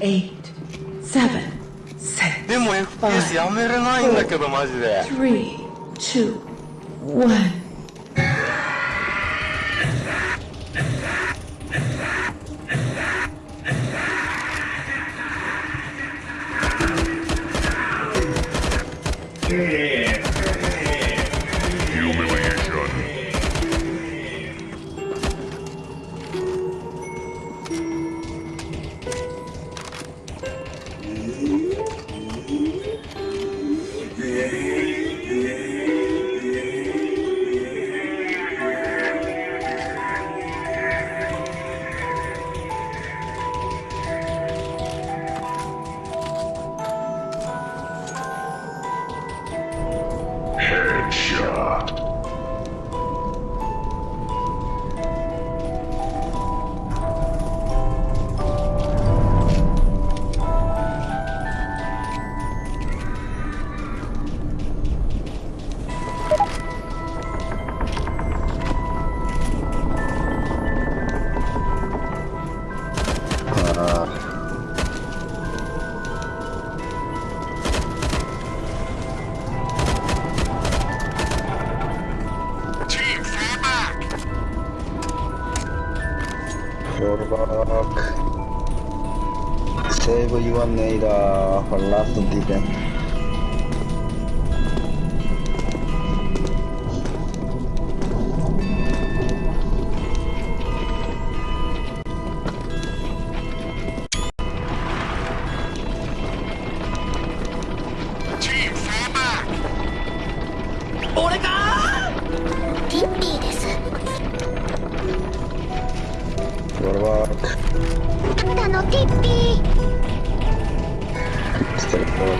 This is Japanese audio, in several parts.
eight, seven, six, でも FPS やめれないんだけどマジで three, two, one. フォールバックセーブ your neighbor for last defense Tamam.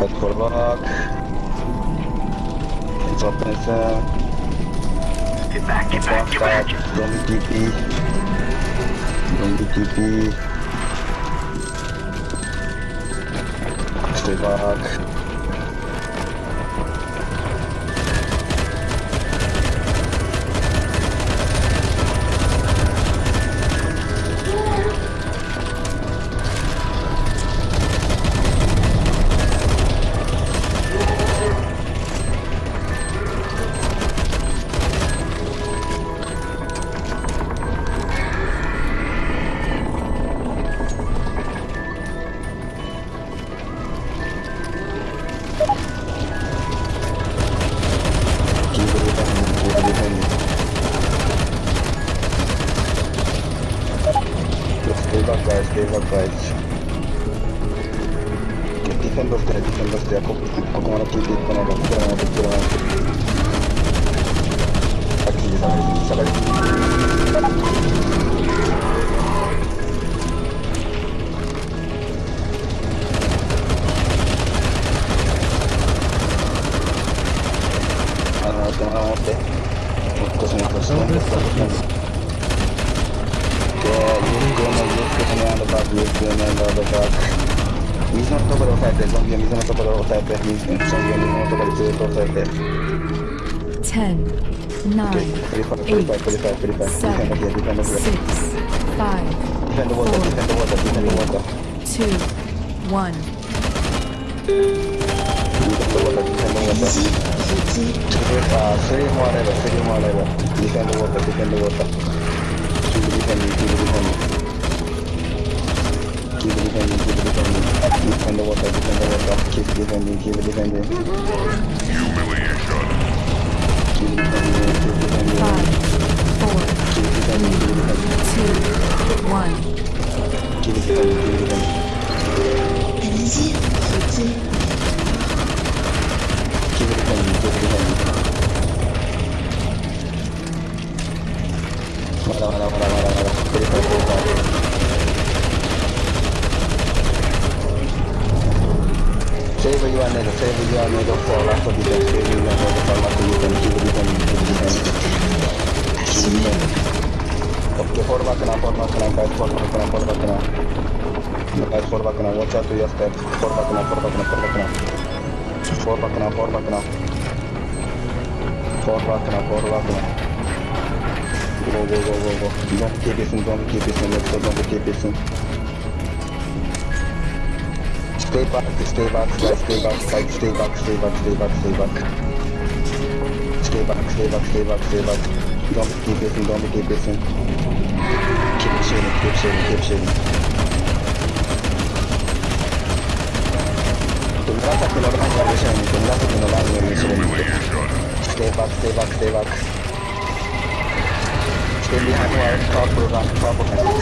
Bak korlak. Back. It's. Get back, get back, get back. Don't be TP. Don't be TP. Stay back. Defend of there, defend of there. こここまで聞いていくのが、ここまで来るのが。あっちに下がり、下がり。あの、待って、あの、待って。もう少し、もう少し、もう少し。で、ゆっくりね、ゆっくりね、アンドバック、水のところを押さえて、ゾンビは水のところを押さえて、水ゾンビは水のところをずっと押さえて。Ten, nine, プリファイ、プリファイ、プリファイ、プリファイ。ディフェンド seven, ヒア、ディフェンドヒア。six, five, ディフェンドウォーター、ディフェンドウォーター、ディフェンドウォーター。two, one. ディフェンドウォーター、ディフェンドウォーター。あー、スリーもあれば、スリーもあれば。ディフェンドウォーター、ディフェンドウォーター。ディフェンディング、キープディフェンディング。Keep defending, keep defending. Defend the water, defend the water. Keep defending, keep defending. Humiliation. Keep defending, keep defending. Five, four, Keep defending, keep defending. two, one. Keep defending, keep defending. Keep defending, keep defending. まだまだまだまだまだ。繰り返し繰り返 Save your nade, save your nade for last defense, save your nade for last defense, keep defending, keep defending. Keep defending. Okay, fall back now, fall back now, guys, fall back now, fall back now. Guys, fall back now, watch out to your step. Fall back now, fall back now, fall back now. Fall back now, fall back now. Fall back now, fall back now. Go, go, go, go, go. Don't keep it in, don't keep it in, let's go, don't keep it in. Stay back, stay back, guys, stay back, guys, stay back, stay back, stay back, stay back. Stay back, stay back, stay back, stay back. Don't keep it in, don't keep it in. Keep shooting, keep shooting, keep shooting. 紫のランが後ろにいて、紫のランが後ろにいて。Stay back, stay back, stay back. Stay behind while purple run, purple run.